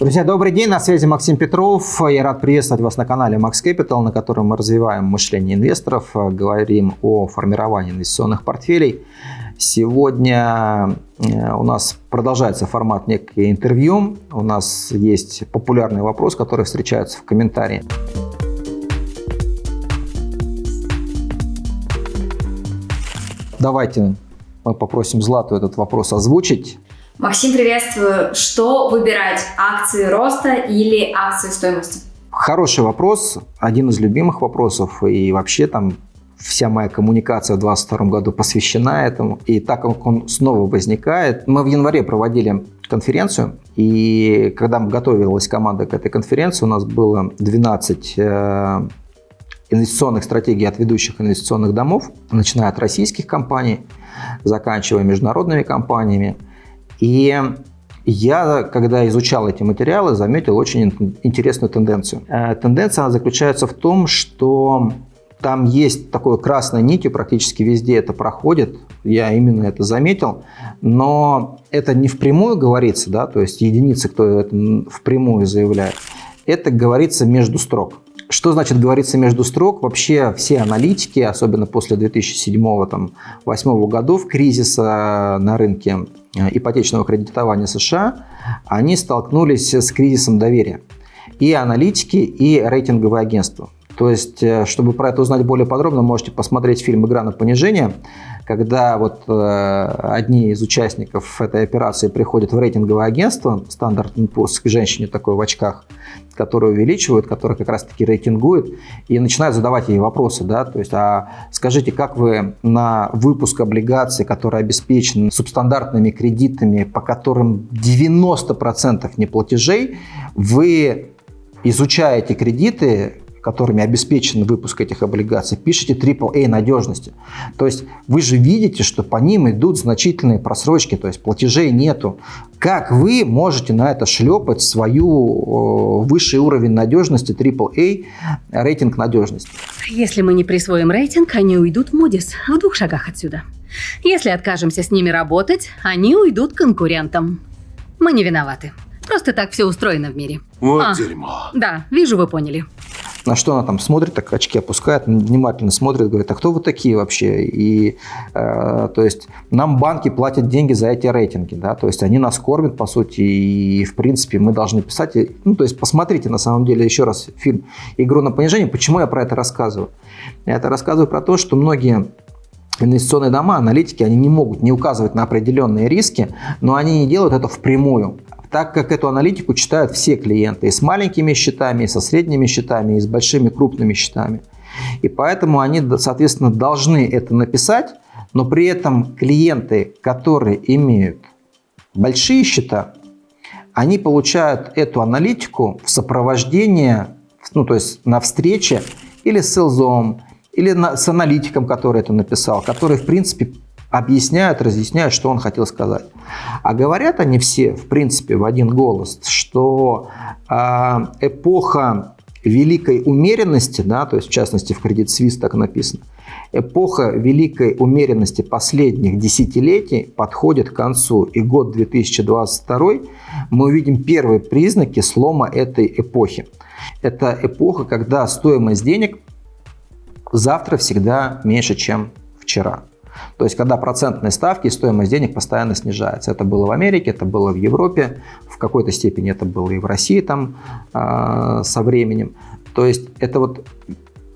Друзья, добрый день, на связи Максим Петров. Я рад приветствовать вас на канале Max Capital, на котором мы развиваем мышление инвесторов, говорим о формировании инвестиционных портфелей. Сегодня э, у нас продолжается формат некое интервью. У нас есть популярный вопрос, который встречается в комментарии. Давайте мы попросим Злату этот вопрос озвучить. Максим, приветствую. Что выбирать, акции роста или акции стоимости? Хороший вопрос, один из любимых вопросов. И вообще там вся моя коммуникация в 2022 году посвящена этому. И так как он снова возникает, мы в январе проводили конференцию, и когда готовилась команда к этой конференции, у нас было 12 э, инвестиционных стратегий от ведущих инвестиционных домов, начиная от российских компаний, заканчивая международными компаниями. И я, когда изучал эти материалы, заметил очень интересную тенденцию. Э, тенденция она заключается в том, что там есть такой красной нитью, практически везде это проходит, я именно это заметил, но это не впрямую говорится, да, то есть единицы, кто это впрямую заявляет, это говорится между строк. Что значит говорится между строк? Вообще все аналитики, особенно после 2007-2008 годов, кризиса на рынке э, ипотечного кредитования США, они столкнулись с кризисом доверия. И аналитики, и рейтинговые агентства. То есть, э, чтобы про это узнать более подробно, можете посмотреть фильм «Игра на понижение», когда вот э, одни из участников этой операции приходят в рейтинговое агентство, Standard Poor's, к женщине такой в очках, которая увеличивает, которая как раз-таки рейтингует, и начинают задавать ей вопросы, да, то есть, а скажите, как вы на выпуск облигаций, который обеспечен субстандартными кредитами, по которым 90% неплатежей, вы изучаете кредиты, которыми обеспечен выпуск этих облигаций, пишите AAA надежности. То есть вы же видите, что по ним идут значительные просрочки, то есть платежей нету. Как вы можете на это шлепать свою высший уровень надежности AAA, рейтинг надежности? Если мы не присвоим рейтинг, они уйдут в Moody's в двух шагах отсюда. Если откажемся с ними работать, они уйдут конкурентам. Мы не виноваты. Просто так все устроено в мире. Вот а, дерьмо. Да, вижу, вы поняли. На что она там смотрит, так очки опускает, внимательно смотрит, говорит, а кто вы такие вообще? И, э, то есть, нам банки платят деньги за эти рейтинги, да, то есть, они нас кормят, по сути, и, в принципе, мы должны писать, ну, то есть, посмотрите, на самом деле, еще раз фильм «Игру на понижение». Почему я про это рассказываю? Я это рассказываю про то, что многие инвестиционные дома, аналитики, они не могут не указывать на определенные риски, но они не делают это впрямую так как эту аналитику читают все клиенты, и с маленькими счетами, и со средними счетами, и с большими крупными счетами. И поэтому они, соответственно, должны это написать, но при этом клиенты, которые имеют большие счета, они получают эту аналитику в сопровождении, ну, то есть на встрече или с селзом, или на, с аналитиком, который это написал, который, в принципе, объясняют, разъясняют, что он хотел сказать. А говорят они все, в принципе, в один голос, что э, эпоха великой умеренности, да, то есть в частности в кредит Свис так написано, эпоха великой умеренности последних десятилетий подходит к концу, и год 2022 мы увидим первые признаки слома этой эпохи. Это эпоха, когда стоимость денег завтра всегда меньше, чем вчера. То есть, когда процентные ставки и стоимость денег постоянно снижается. Это было в Америке, это было в Европе, в какой-то степени это было и в России там э, со временем. То есть, это вот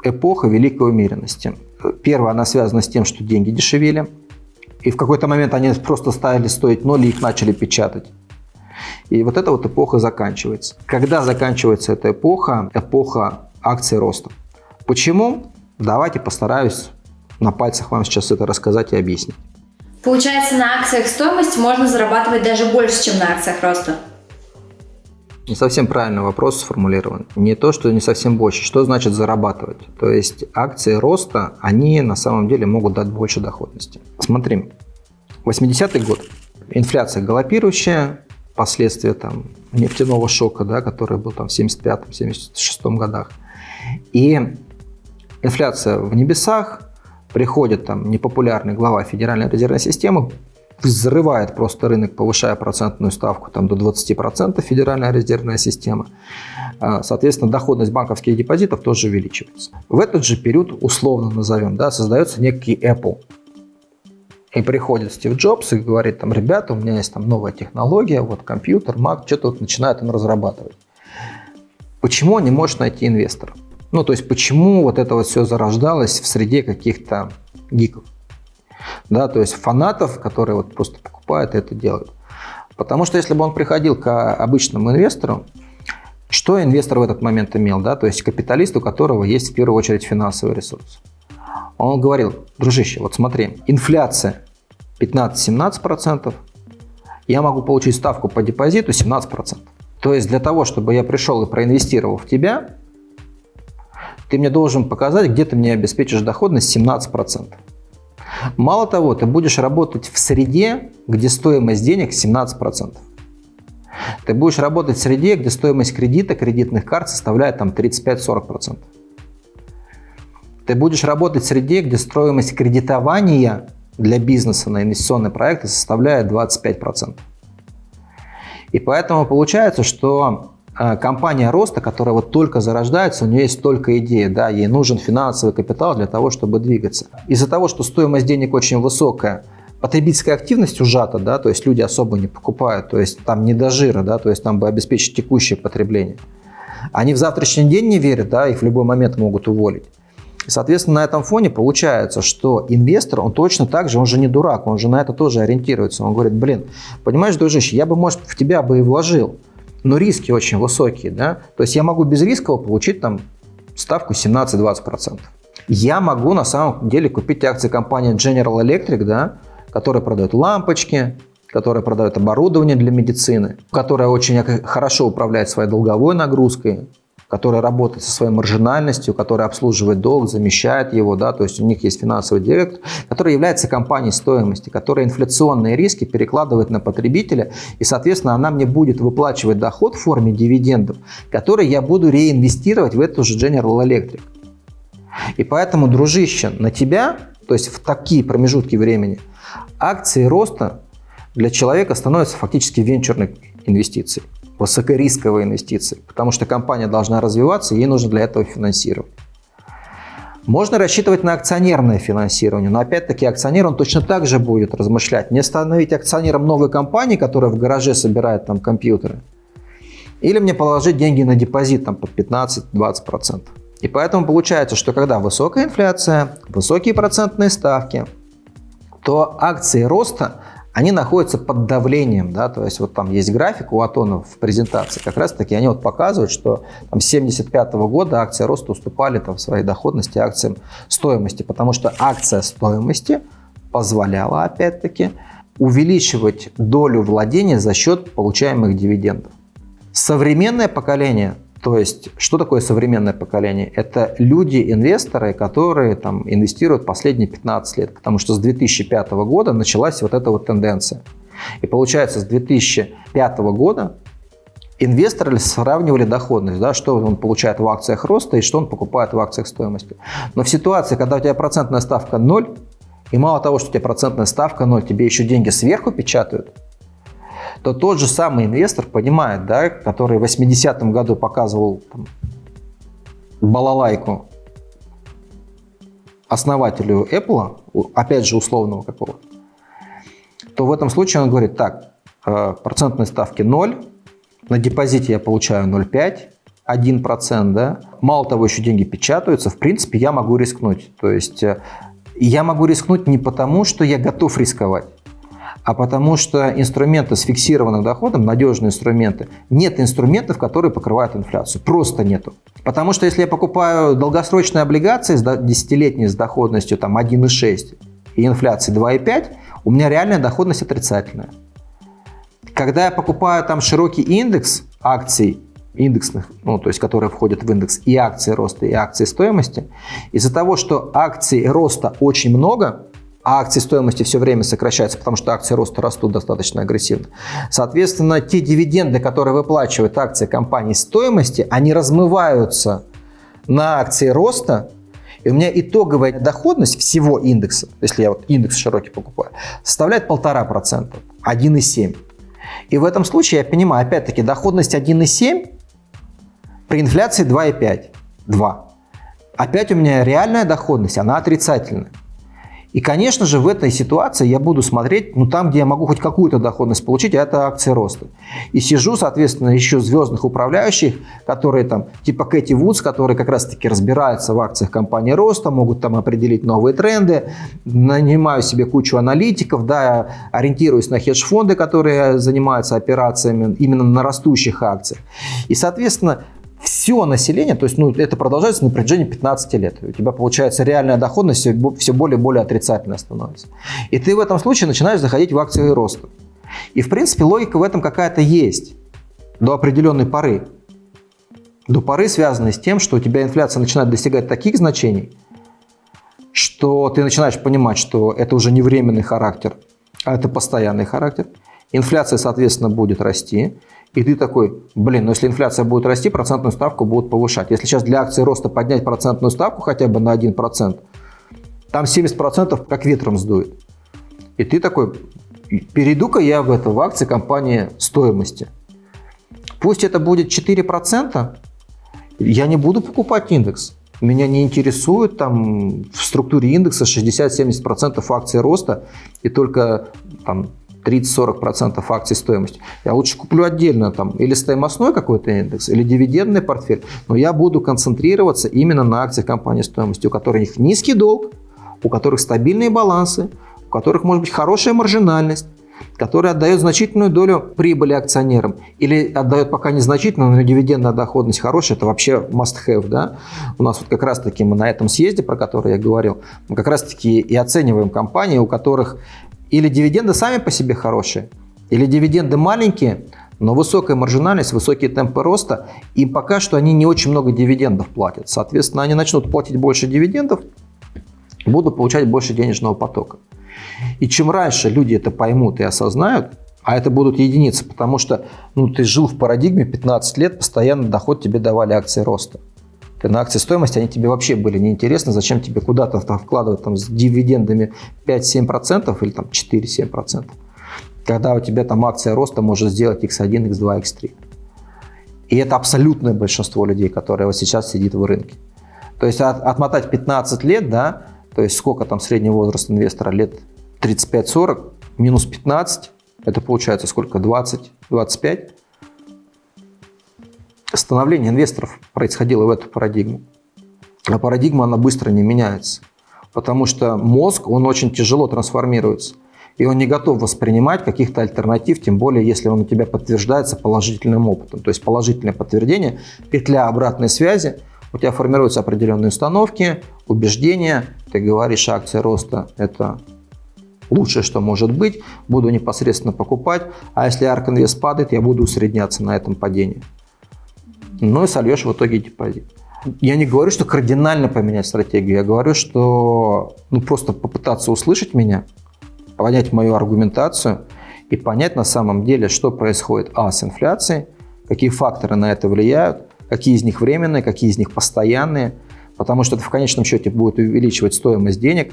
эпоха великой умеренности. Первое, она связана с тем, что деньги дешевели, и в какой-то момент они просто стали стоить ноль, и их начали печатать. И вот эта вот эпоха заканчивается. Когда заканчивается эта эпоха? Эпоха акций роста. Почему? Давайте постараюсь на пальцах вам сейчас это рассказать и объяснить. Получается, на акциях стоимость можно зарабатывать даже больше, чем на акциях роста? Не совсем правильный вопрос сформулирован. Не то, что не совсем больше. Что значит зарабатывать? То есть акции роста, они на самом деле могут дать больше доходности. Смотри, 80-й год. Инфляция галопирующая, последствия там, нефтяного шока, да, который был там в 75-76 годах. И инфляция в небесах, приходит там непопулярный глава Федеральной резервной системы, взрывает просто рынок, повышая процентную ставку там, до 20%, Федеральная резервная система. А, соответственно, доходность банковских депозитов тоже увеличивается. В этот же период, условно назовем, да, создается некий Apple. И приходит Стив Джобс и говорит, там, ребята, у меня есть там новая технология, вот компьютер, Mac, что-то вот начинает он разрабатывать. Почему он не может найти инвестора? Ну, то есть, почему вот это вот все зарождалось в среде каких-то гиков? Да, то есть фанатов, которые вот просто покупают и это делают. Потому что если бы он приходил к обычному инвестору, что инвестор в этот момент имел? Да? То есть капиталист, у которого есть в первую очередь финансовый ресурс. Он говорил, дружище, вот смотри, инфляция 15-17%, я могу получить ставку по депозиту 17%. То есть для того, чтобы я пришел и проинвестировал в тебя, ты мне должен показать, где ты мне обеспечишь доходность 17%. Мало того, ты будешь работать в среде, где стоимость денег 17%. Ты будешь работать в среде, где стоимость кредита, кредитных карт составляет там 35-40%. Ты будешь работать в среде, где стоимость кредитования для бизнеса на инвестиционные проекты составляет 25%. И поэтому получается, что компания роста, которая вот только зарождается, у нее есть только идея, да, ей нужен финансовый капитал для того, чтобы двигаться. Из-за того, что стоимость денег очень высокая, потребительская активность ужата, да, то есть люди особо не покупают, то есть там не до жира, да, то есть там бы обеспечить текущее потребление. Они в завтрашний день не верят, да, их в любой момент могут уволить. Соответственно, на этом фоне получается, что инвестор, он точно так же, он же не дурак, он же на это тоже ориентируется. Он говорит, блин, понимаешь, дружище, я бы, может, в тебя бы и вложил, но риски очень высокие, да, то есть я могу без рискового получить там ставку 17-20%. Я могу на самом деле купить акции компании General Electric, да, которая продает лампочки, которая продает оборудование для медицины, которая очень хорошо управляет своей долговой нагрузкой, которая работает со своей маржинальностью, которая обслуживает долг, замещает его, да, то есть у них есть финансовый директор, который является компанией стоимости, которая инфляционные риски перекладывает на потребителя, и, соответственно, она мне будет выплачивать доход в форме дивидендов, который я буду реинвестировать в эту же General Electric. И поэтому, дружище, на тебя, то есть в такие промежутки времени, акции роста для человека становятся фактически венчурной инвестицией высокорисковые инвестиции, потому что компания должна развиваться, ей нужно для этого финансировать. Можно рассчитывать на акционерное финансирование, но опять-таки акционер, он точно так же будет размышлять. Не становить акционером новой компании, которая в гараже собирает там компьютеры, или мне положить деньги на депозит там под 15-20%. И поэтому получается, что когда высокая инфляция, высокие процентные ставки, то акции роста они находятся под давлением, да, то есть вот там есть график у Атонов в презентации, как раз таки они вот показывают, что там с 75 -го года акции роста уступали там в своей доходности акциям стоимости, потому что акция стоимости позволяла опять-таки увеличивать долю владения за счет получаемых дивидендов. Современное поколение то есть, что такое современное поколение? Это люди-инвесторы, которые там, инвестируют последние 15 лет, потому что с 2005 года началась вот эта вот тенденция. И получается, с 2005 года инвесторы сравнивали доходность, да, что он получает в акциях роста и что он покупает в акциях стоимости. Но в ситуации, когда у тебя процентная ставка 0, и мало того, что у тебя процентная ставка 0, тебе еще деньги сверху печатают, то тот же самый инвестор понимает, да, который в 80-м году показывал там, балалайку основателю Apple, опять же условного какого то в этом случае он говорит, так, э, процентные ставки 0, на депозите я получаю 0,5, 1%, да, мало того, еще деньги печатаются, в принципе, я могу рискнуть. То есть э, я могу рискнуть не потому, что я готов рисковать, а потому что инструменты с фиксированным доходом, надежные инструменты, нет инструментов, которые покрывают инфляцию. Просто нету. Потому что если я покупаю долгосрочные облигации десятилетние с доходностью там 1,6 и инфляцией 2,5, у меня реальная доходность отрицательная. Когда я покупаю там широкий индекс акций, индексных, ну, то есть которые входят в индекс и акции роста, и акции стоимости, из-за того, что акций роста очень много, а акции стоимости все время сокращаются, потому что акции роста растут достаточно агрессивно. Соответственно, те дивиденды, которые выплачивают акции компании стоимости, они размываются на акции роста, И у меня итоговая доходность всего индекса, если я вот индекс широкий покупаю, составляет 1,5%, 1,7%. И в этом случае я понимаю, опять-таки, доходность 1,7 при инфляции 2,5, 2. Опять у меня реальная доходность, она отрицательная. И, конечно же, в этой ситуации я буду смотреть, ну, там, где я могу хоть какую-то доходность получить, а это акции роста. И сижу, соответственно, еще звездных управляющих, которые там, типа Кэти Вудс, которые как раз-таки разбираются в акциях компании роста, могут там определить новые тренды, нанимаю себе кучу аналитиков, да, ориентируюсь на хедж-фонды, которые занимаются операциями именно на растущих акциях. И, соответственно, все население, то есть ну, это продолжается на протяжении 15 лет. У тебя получается реальная доходность все более и более отрицательная становится. И ты в этом случае начинаешь заходить в акции роста. И в принципе логика в этом какая-то есть до определенной поры. До поры, связанной с тем, что у тебя инфляция начинает достигать таких значений, что ты начинаешь понимать, что это уже не временный характер, а это постоянный характер. Инфляция, соответственно, будет расти. И ты такой, блин, ну если инфляция будет расти, процентную ставку будут повышать. Если сейчас для акции роста поднять процентную ставку хотя бы на 1%, там 70% как ветром сдует. И ты такой, перейду-ка я в это, в акции компании стоимости. Пусть это будет 4%, я не буду покупать индекс. Меня не интересует там в структуре индекса 60-70% акций роста и только там 30-40% акций стоимости. Я лучше куплю отдельно там или стоимостной какой-то индекс, или дивидендный портфель, но я буду концентрироваться именно на акциях компании стоимости, у которых низкий долг, у которых стабильные балансы, у которых может быть хорошая маржинальность, который отдает значительную долю прибыли акционерам или отдает пока незначительную, но дивидендная доходность хорошая, это вообще must-have. Да? У нас вот как раз-таки мы на этом съезде, про который я говорил, мы как раз-таки и оцениваем компании, у которых или дивиденды сами по себе хорошие, или дивиденды маленькие, но высокая маржинальность, высокие темпы роста, и пока что они не очень много дивидендов платят. Соответственно, они начнут платить больше дивидендов, будут получать больше денежного потока. И чем раньше люди это поймут и осознают, а это будут единицы, потому что ну, ты жил в парадигме 15 лет, постоянно доход тебе давали акции роста. На акции стоимости, они тебе вообще были неинтересны, зачем тебе куда-то вкладывать там, с дивидендами 5-7% или там 4-7%, когда у тебя там акция роста может сделать x1, x2, x3. И это абсолютное большинство людей, которые вот сейчас сидит в рынке. То есть от, отмотать 15 лет, да, то есть сколько там средний возраст инвестора, лет 35-40, минус 15, это получается сколько, 20-25, становление инвесторов происходило в эту парадигму. А парадигма, она быстро не меняется. Потому что мозг, он очень тяжело трансформируется. И он не готов воспринимать каких-то альтернатив, тем более, если он у тебя подтверждается положительным опытом. То есть положительное подтверждение, петля обратной связи, у тебя формируются определенные установки, убеждения, ты говоришь, акция роста – это лучшее, что может быть, буду непосредственно покупать, а если ARK Invest падает, я буду усредняться на этом падении ну и сольешь в итоге депозит. Я не говорю, что кардинально поменять стратегию, я говорю, что ну, просто попытаться услышать меня, понять мою аргументацию и понять на самом деле, что происходит а, с инфляцией, какие факторы на это влияют, какие из них временные, какие из них постоянные, потому что это в конечном счете будет увеличивать стоимость денег,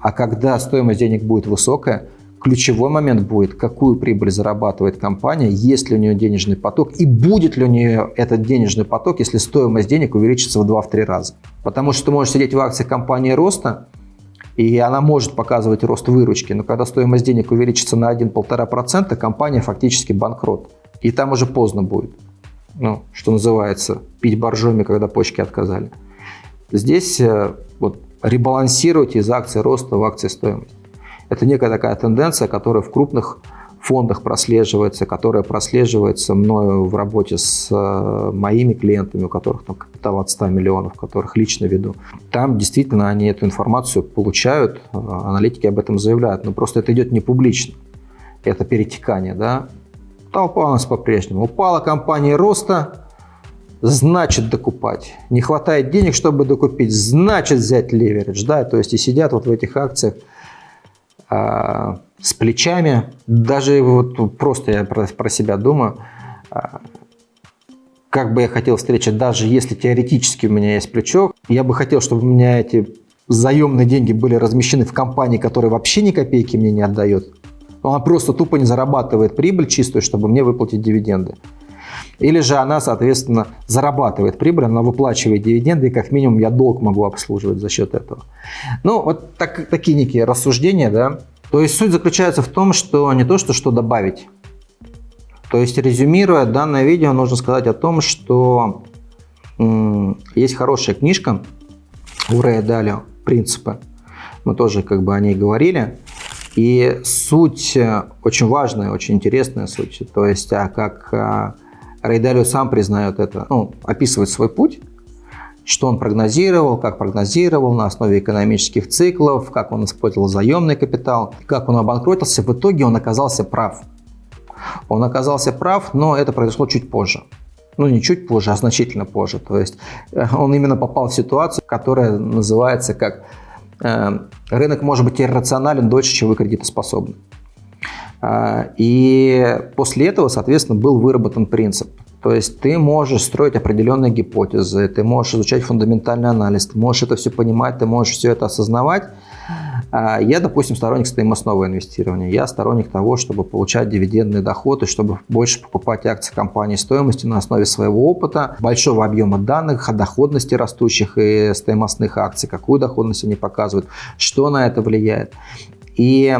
а когда стоимость денег будет высокая, Ключевой момент будет, какую прибыль зарабатывает компания, есть ли у нее денежный поток и будет ли у нее этот денежный поток, если стоимость денег увеличится в 2-3 раза. Потому что ты можешь сидеть в акциях компании роста, и она может показывать рост выручки, но когда стоимость денег увеличится на 1-1,5%, компания фактически банкрот. И там уже поздно будет, ну, что называется, пить боржоми, когда почки отказали. Здесь э, вот, ребалансировать из акций роста в акции стоимости. Это некая такая тенденция, которая в крупных фондах прослеживается, которая прослеживается мною в работе с э, моими клиентами, у которых там капитал от 100 миллионов, которых лично веду. Там действительно они эту информацию получают, э, аналитики об этом заявляют, но просто это идет не публично. Это перетекание, да. Толпа у нас по-прежнему. Упала компания роста, значит докупать. Не хватает денег, чтобы докупить, значит взять леверидж, да, то есть и сидят вот в этих акциях а, с плечами. Даже вот просто я про, про себя думаю, а, как бы я хотел встречать, даже если теоретически у меня есть плечо, я бы хотел, чтобы у меня эти заемные деньги были размещены в компании, которая вообще ни копейки мне не отдает. Она просто тупо не зарабатывает прибыль чистую, чтобы мне выплатить дивиденды. Или же она, соответственно, зарабатывает прибыль, она выплачивает дивиденды, и как минимум я долг могу обслуживать за счет этого. Ну, вот так, такие некие рассуждения, да. То есть суть заключается в том, что не то, что что добавить. То есть, резюмируя данное видео, нужно сказать о том, что есть хорошая книжка у Рэя Далио «Принципы». Мы тоже как бы о ней говорили. И суть э, очень важная, очень интересная суть. То есть, а как Рейдалио сам признает это, ну, описывает свой путь, что он прогнозировал, как прогнозировал на основе экономических циклов, как он использовал заемный капитал, как он обанкротился. В итоге он оказался прав. Он оказался прав, но это произошло чуть позже. Ну, не чуть позже, а значительно позже. То есть э, он именно попал в ситуацию, которая называется как э, рынок может быть иррационален дольше, чем вы кредитоспособны. А, и после этого, соответственно, был выработан принцип. То есть ты можешь строить определенные гипотезы, ты можешь изучать фундаментальный анализ, ты можешь это все понимать, ты можешь все это осознавать. А, я, допустим, сторонник стоимостного инвестирования. Я сторонник того, чтобы получать дивидендный доход и чтобы больше покупать акции компании стоимости на основе своего опыта, большого объема данных о доходности растущих и стоимостных акций, какую доходность они показывают, что на это влияет. И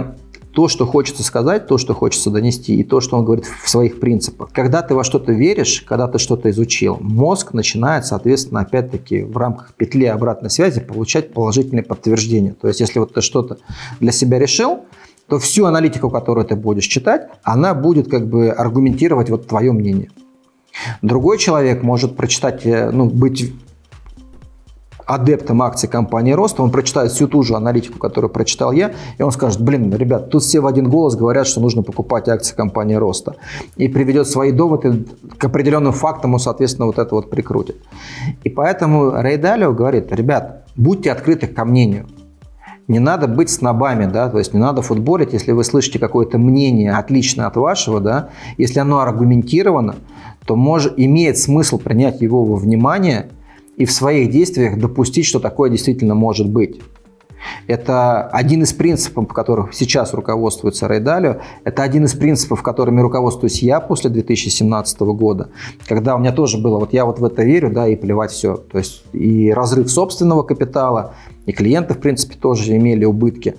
то, что хочется сказать, то, что хочется донести, и то, что он говорит в своих принципах. Когда ты во что-то веришь, когда ты что-то изучил, мозг начинает, соответственно, опять-таки в рамках петли обратной связи получать положительные подтверждения. То есть, если вот ты что-то для себя решил, то всю аналитику, которую ты будешь читать, она будет как бы аргументировать вот твое мнение. Другой человек может прочитать, э, ну, быть адептом акций компании Роста, он прочитает всю ту же аналитику, которую прочитал я, и он скажет, блин, ребят, тут все в один голос говорят, что нужно покупать акции компании Роста. И приведет свои доводы к определенным фактам, он, соответственно, вот это вот прикрутит. И поэтому Рей Далио говорит, ребят, будьте открыты ко мнению. Не надо быть снобами, да, то есть не надо футболить, если вы слышите какое-то мнение отличное от вашего, да, если оно аргументировано, то может, имеет смысл принять его во внимание – и в своих действиях допустить, что такое действительно может быть. Это один из принципов, по которым сейчас руководствуется Рейдалио. Это один из принципов, которыми руководствуюсь я после 2017 года, когда у меня тоже было, вот я вот в это верю, да, и плевать все. То есть и разрыв собственного капитала, и клиенты, в принципе, тоже имели убытки.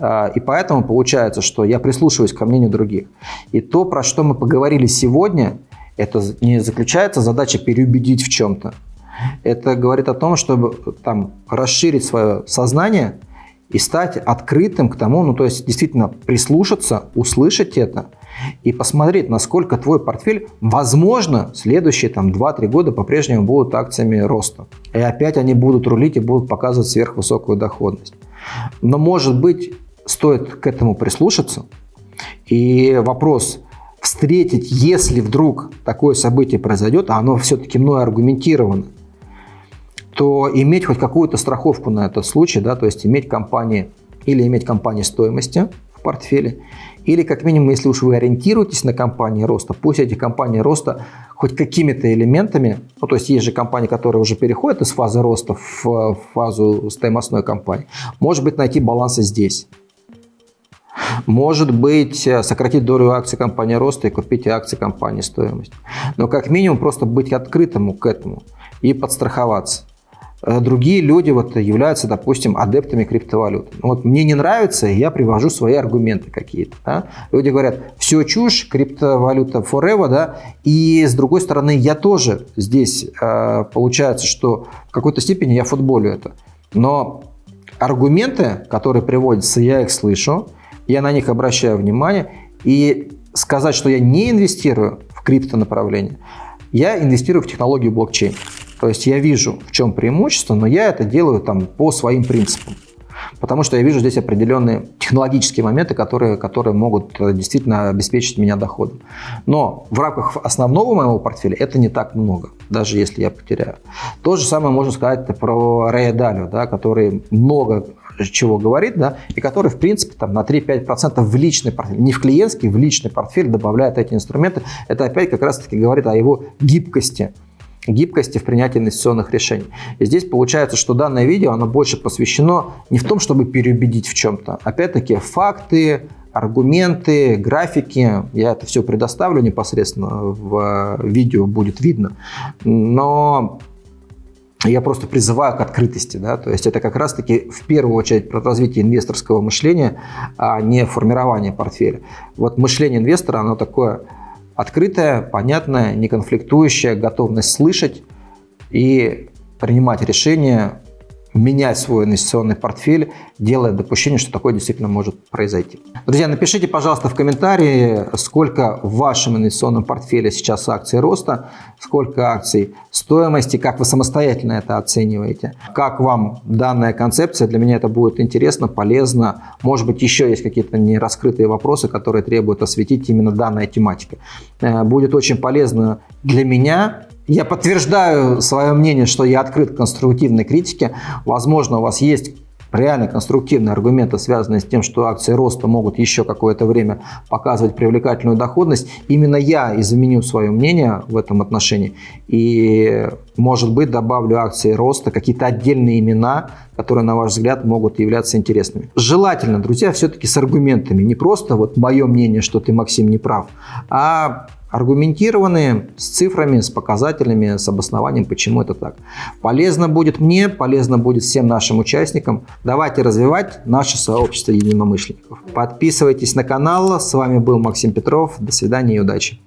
А, и поэтому получается, что я прислушиваюсь ко мнению других. И то, про что мы поговорили сегодня, это не заключается задача переубедить в чем-то. Это говорит о том, чтобы там, расширить свое сознание и стать открытым к тому, ну то есть действительно прислушаться, услышать это и посмотреть, насколько твой портфель, возможно, следующие там 2-3 года по-прежнему будут акциями роста. И опять они будут рулить и будут показывать сверхвысокую доходность. Но может быть стоит к этому прислушаться. И вопрос, встретить, если вдруг такое событие произойдет, а оно все-таки мной аргументировано, то иметь хоть какую-то страховку на этот случай, да, то есть иметь компании или иметь компании стоимости в портфеле, или как минимум, если уж вы ориентируетесь на компании роста, пусть эти компании роста хоть какими-то элементами, ну то есть есть же компании, которые уже переходят из фазы роста в фазу стоимостной компании, может быть найти балансы здесь. Может быть, э, сократить долю акций компании роста и купить акции компании стоимость. Но как минимум просто быть открытым к этому и подстраховаться. Э, другие люди вот являются, допустим, адептами криптовалют. Вот мне не нравится, я привожу свои аргументы какие-то. Да? Люди говорят, все чушь, криптовалюта forever, да, и с другой стороны, я тоже здесь, э, получается, что в какой-то степени я футболю это. Но аргументы, которые приводятся, я их слышу, я на них обращаю внимание, и сказать, что я не инвестирую в крипто направление, я инвестирую в технологию блокчейн. То есть я вижу, в чем преимущество, но я это делаю там по своим принципам. Потому что я вижу здесь определенные технологические моменты, которые, которые могут э, действительно обеспечить меня доходом. Но в рамках основного моего портфеля это не так много, даже если я потеряю. То же самое можно сказать про Рэя да, который много чего говорит, да, и который, в принципе, там, на 3-5% в личный портфель, не в клиентский, в личный портфель добавляет эти инструменты. Это опять как раз-таки говорит о его гибкости гибкости в принятии инвестиционных решений. И здесь получается, что данное видео, оно больше посвящено не в том, чтобы переубедить в чем-то. Опять-таки, факты, аргументы, графики, я это все предоставлю непосредственно в видео, будет видно. Но я просто призываю к открытости. Да? То есть это как раз-таки в первую очередь про развитие инвесторского мышления, а не формирование портфеля. Вот мышление инвестора, оно такое открытое, понятное, неконфликтующее, готовность слышать и принимать решения менять свой инвестиционный портфель, делая допущение, что такое действительно может произойти. Друзья, напишите, пожалуйста, в комментарии, сколько в вашем инвестиционном портфеле сейчас акций роста, сколько акций стоимости, как вы самостоятельно это оцениваете, как вам данная концепция, для меня это будет интересно, полезно, может быть, еще есть какие-то нераскрытые вопросы, которые требуют осветить именно данная тематика. Э, будет очень полезно для меня я подтверждаю свое мнение, что я открыт к конструктивной критике. Возможно, у вас есть реально конструктивные аргументы, связанные с тем, что акции роста могут еще какое-то время показывать привлекательную доходность. Именно я изменю свое мнение в этом отношении. И, может быть, добавлю акции роста, какие-то отдельные имена, которые, на ваш взгляд, могут являться интересными. Желательно, друзья, все-таки с аргументами. Не просто вот мое мнение, что ты, Максим, не прав, а аргументированные, с цифрами, с показателями, с обоснованием, почему это так. Полезно будет мне, полезно будет всем нашим участникам. Давайте развивать наше сообщество единомышленников. Подписывайтесь на канал. С вами был Максим Петров. До свидания и удачи.